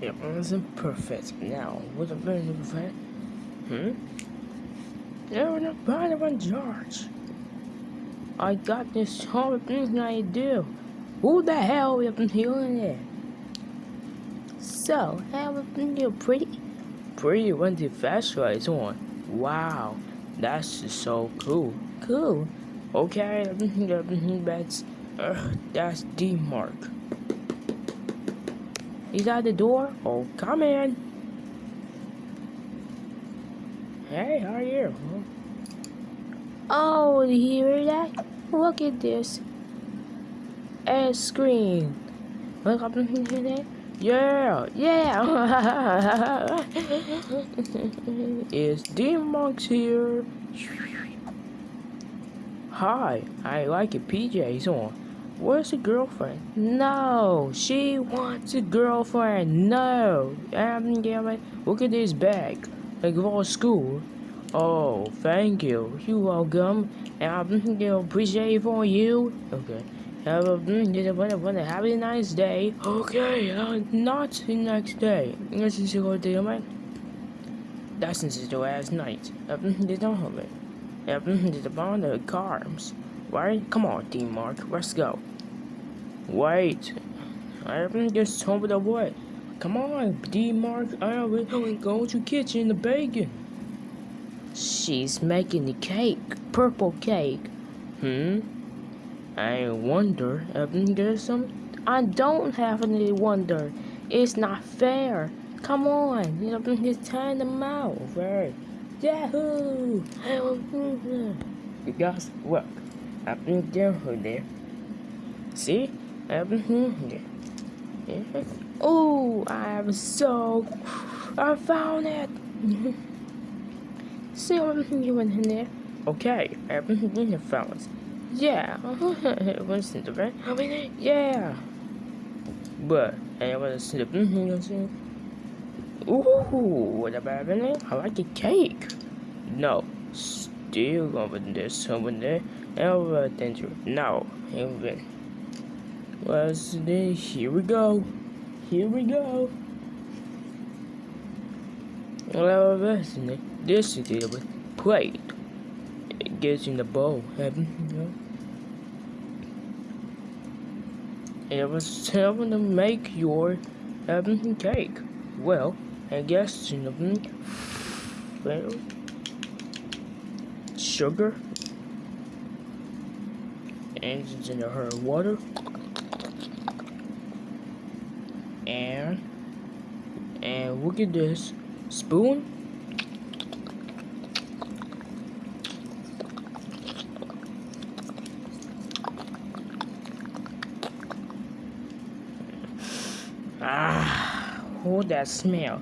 It wasn't perfect. Now, what a very perfect. Hmm? They're not part of in charge. I got this whole thing I do. Who the hell have been healing it? So, have you pretty? Pretty when the flashlight is on. Wow, that's so cool. Cool. Okay, that's uh, that's D Mark. He's at the door. Oh, come in. Hey, how are you? Oh, you hear that? Look at this. A screen. Look up here. Yeah, yeah. Is D Monks here? Hi, I like your PJs on. Where's the girlfriend? No, she wants a girlfriend. No. Um, damn it. Look at this bag. Like all school. Oh, thank you. You're welcome. I'm gonna appreciate it for you. Okay. Have a, have a nice day. Okay, uh, not the next day. This is your day, man. That's since the last night. They don't have it. They bond the cars. Right? Come on, Team Mark, let's go. Wait. I haven't just told the what. Come on, D Mark, I will go to kitchen the bacon. She's making the cake, purple cake. Hmm? I wonder if there's some. I don't have any wonder. It's not fair. Come on, you know, it's time to mouth, right? Yahoo! You guys, look. I've been down there. See? Here. Oh, I'm so. I found it! See what you went in there? Okay, in the fellas. Yeah, what's in the bed? Yeah! But, I was slipping here. Ooh, what about it? I like a cake. No, still over this over there. Over danger. No, even. What's the here we go. Here we go. Well, this is the plate. It gets in the bowl, haven't you? It was time to make your um, cake. Well, I guess you know, well, sugar and it's in her water and and look at this spoon ah oh that smell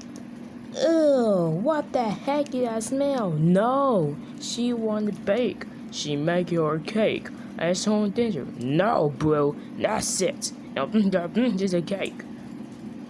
Oh, what the heck is that smell? No, she to bake. She make your cake. That's on danger. No, bro, that's it. Now, there's a cake.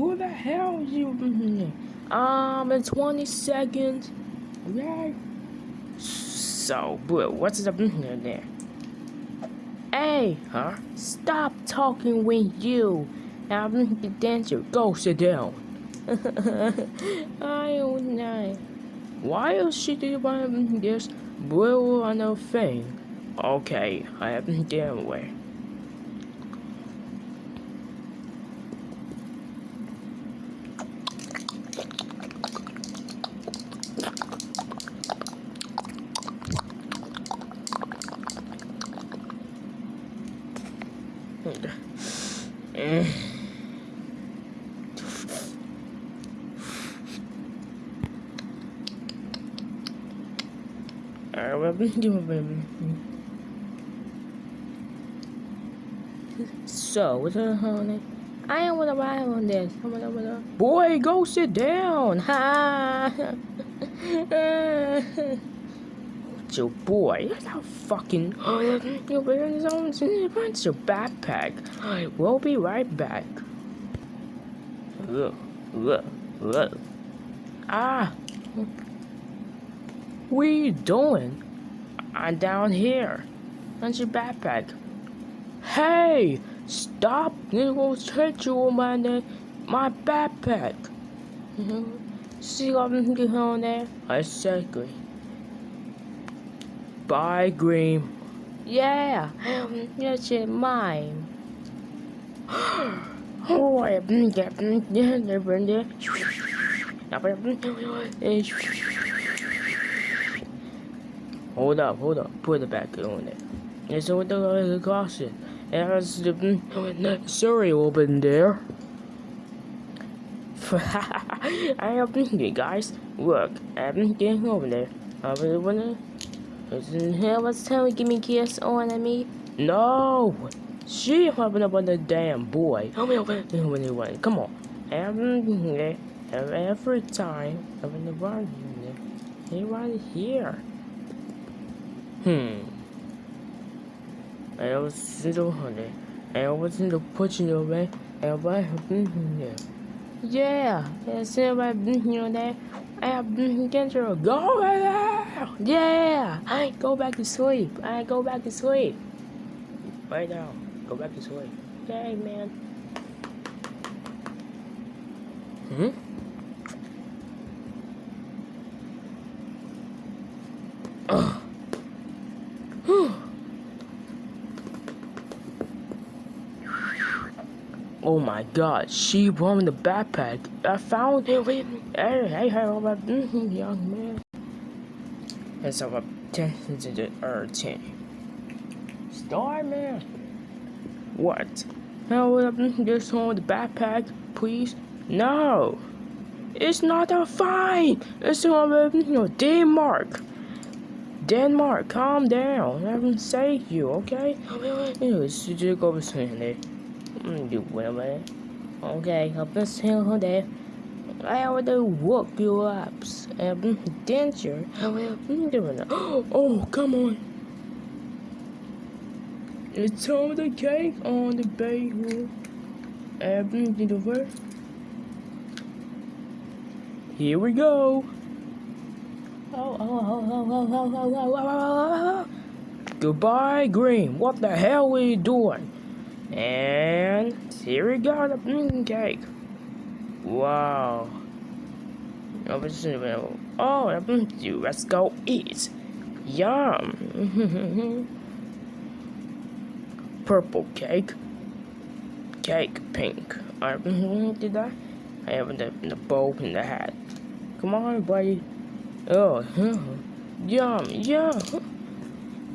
Who the hell is you? Um, in 20 seconds. Yeah. So, bro, what's up in there? Hey, huh? Stop talking with you. I'm the dancer. Go sit down. I don't know. Why is she doing this? Bro, I know thing. Okay, I have been damn So, what's the honey? I don't wanna ride on this. I wanna, wanna... Boy, go sit down. Ha. your boy, that's fucking. You're wearing his own. It's your backpack. I will be right back. Ah. What are you doing? I'm down here. That's your backpack. Hey! Stop! It will hurt you my my backpack. See what I'm getting on there? Exactly. Bye, Green. Yeah, that's it, mine. oh, I get Hold up, hold up. Put it back on there. And so with the caution. There's the mm, sorry open there. I have you guys. Look, I've been getting over there. I really wanna. What's telling give me kiss on me? No! She hopping up on the damn boy. Help me Come on. Come on. Every, every time I'm in the run here. right here. Hmm. I was still honey. I wasn't pushing away. And I have been here. Yeah, yes, I've been here there. I have been against her. Go there! Yeah! I go back to sleep. I go back to sleep. Right now. Go back to sleep. Yay, man. Hmm? Oh my god, she won the backpack. I found it. With. Hey, hey, hey, mm-hmm, young man. It's over 10 to the 13. Starman. What? Help mm-hmm, this home the backpack, please? No. It's not a fine. It's over, mm-hmm, you know, Denmark. Denmark, calm down. I haven't saved you, okay? Anyways, you just go over there. You women. Okay, up this hill there. I already woke you up. Um, didn't you? Oh, come on. It's time the cake on the bagel. Um, did over. Here we go. Oh, oh, oh, oh, oh, oh, oh, oh, oh, oh. Goodbye, Green. What the hell are you doing? And here we go, the pumpkin cake. Wow. Oh, let's go eat. Yum. Purple cake. Cake pink. Uh, did I? I have the, the bow and the hat. Come on, buddy. Oh, yum, yum.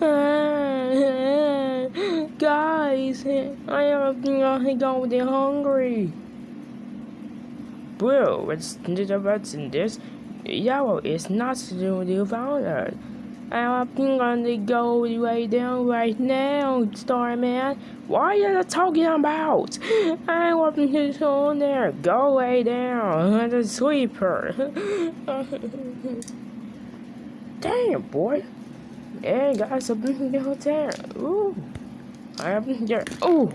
Guys, I am going to hungry. Bro, what's the what's in this? Yellow is not the founder. I'm gonna go way down right now, Starman. What are you talking about? I want to on there. Go way down. The sweeper. Damn, boy. Hey guys, I've been there. Ooh. I've been there. Ooh.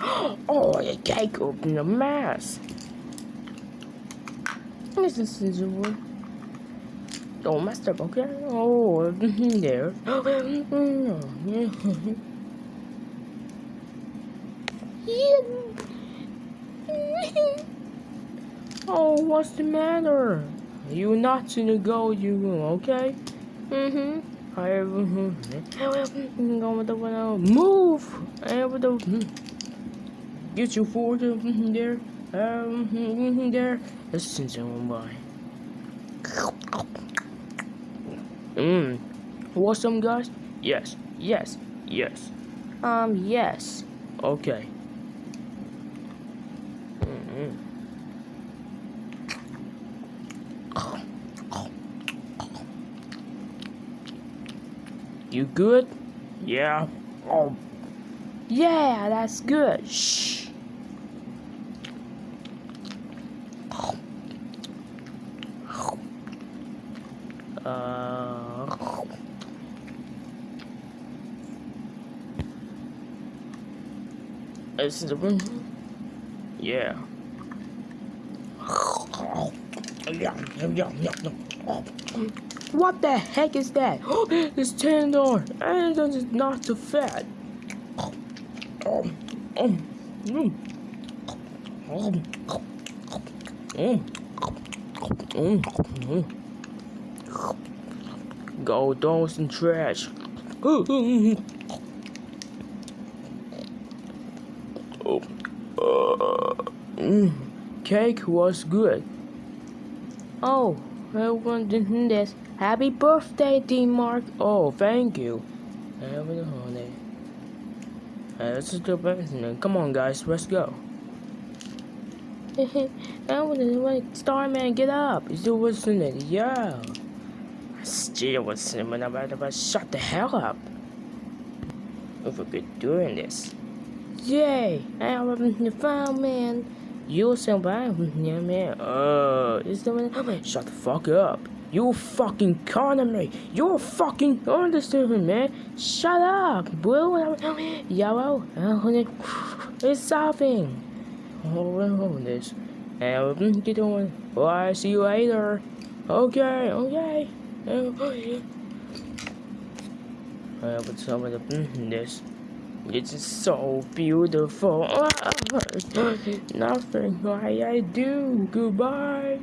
Oh, the cake opened a mess. This is scissor. Don't mess up, okay? Oh, I've there. oh, what's the matter? You not to go, you okay? Mm-hmm. I have mm-hmm. go with the one move. I have the mm-hmm. get you forward mm-hmm, there. Um, there. Listen to him by. Mmm. Want some guys? Yes. Yes. Yes. Um. Yes. Okay. You good? Yeah. Oh. Yeah, that's good. Shh. Uh, is the room. Yeah. What the heck is that? it's tender and it's not too fat. Um, um, mm. Um, mm. Mm. Mm. Go throw some trash. Oh, uh, mm. Cake was good. Oh, I wanted this. Happy birthday, D Mark. Oh, thank you. Happy holiday. Hey, let's just go back. Come on, guys, let's go. I to like Starman, get up. You still listening? Yeah. I still listening I'm about to shut the hell up. If we could doing this. Yay! I am the found man. You somebody, yeah, man. Uh, is the man? Shut the fuck up. You fucking calling me. You fucking understand man. Shut up, bro. Yellow. It's solving. Oh, this. And get on. I see you later. Okay, okay. Okay. Uh, but some of the this. It's so beautiful. Nothing Why I do. Goodbye.